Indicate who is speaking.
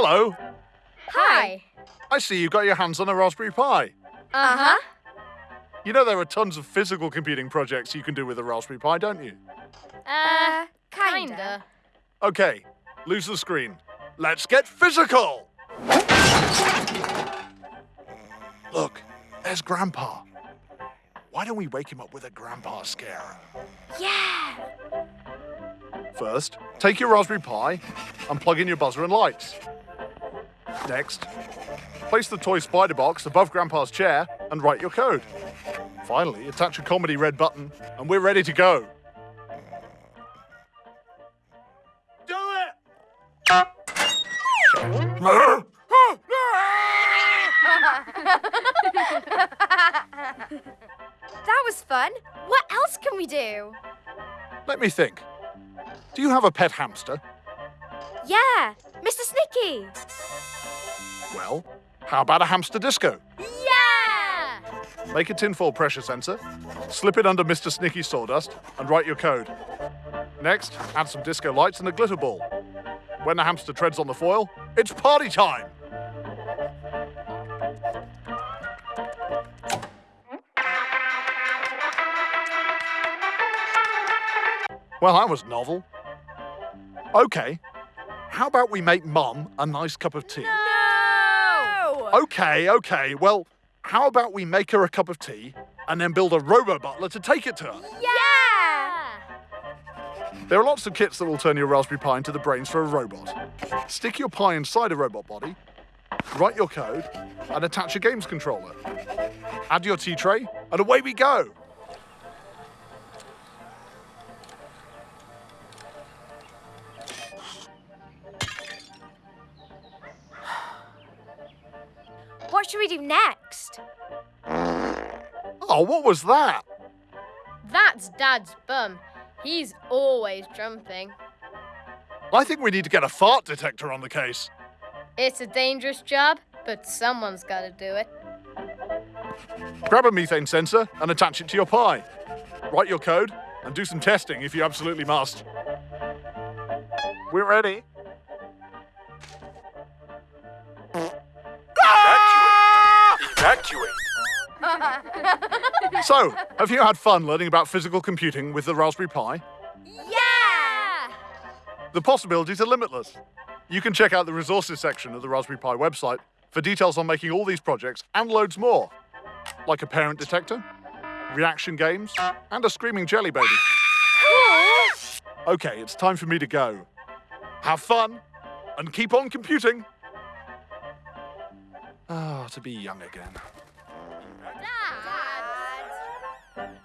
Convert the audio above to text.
Speaker 1: Hello.
Speaker 2: Hi.
Speaker 1: I see you've got your hands on a Raspberry Pi.
Speaker 2: Uh-huh.
Speaker 1: You know there are tons of physical computing projects you can do with a Raspberry Pi, don't you?
Speaker 2: Uh, kinda.
Speaker 1: Okay, lose the screen. Let's get physical! Look, there's Grandpa. Why don't we wake him up with a Grandpa scare?
Speaker 2: Yeah.
Speaker 1: First, take your Raspberry Pi and plug in your buzzer and lights. Next, place the toy spider box above Grandpa's chair and write your code. Finally, attach a comedy red button and we're ready to go. Do it!
Speaker 2: That was fun. What else can we do?
Speaker 1: Let me think. Do you have a pet hamster?
Speaker 2: Yeah, Mr. Snicky.
Speaker 1: Well, how about a hamster disco?
Speaker 2: Yeah!
Speaker 1: Make a tinfoil pressure sensor, slip it under Mr. Snicky sawdust, and write your code. Next, add some disco lights and a glitter ball. When the hamster treads on the foil, it's party time! Well, that was novel. Okay, how about we make Mum a nice cup of tea?
Speaker 2: No!
Speaker 1: Okay, okay. Well, how about we make her a cup of tea and then build a robo butler to take it to her?
Speaker 2: Yeah!
Speaker 1: There are lots of kits that will turn your Raspberry Pi into the brains for a robot. Stick your Pi inside a robot body, write your code, and attach a games controller. Add your tea tray, and away we go.
Speaker 2: What should we do next?
Speaker 1: Oh, what was that?
Speaker 3: That's Dad's bum. He's always jumping.
Speaker 1: I think we need to get a fart detector on the case.
Speaker 3: It's a dangerous job, but someone's got to do it.
Speaker 1: Grab a methane sensor and attach it to your Pi. Write your code and do some testing if you absolutely must. We're ready.
Speaker 4: Evacuate.
Speaker 1: So, have you had fun learning about physical computing with the Raspberry Pi?
Speaker 2: Yeah!
Speaker 1: The possibilities are limitless. You can check out the resources section of the Raspberry Pi website for details on making all these projects and loads more, like a parent detector, reaction games, and a screaming jelly baby. Okay, it's time for me to go. Have fun and keep on computing. Oh, to be young again. Dad! Dad.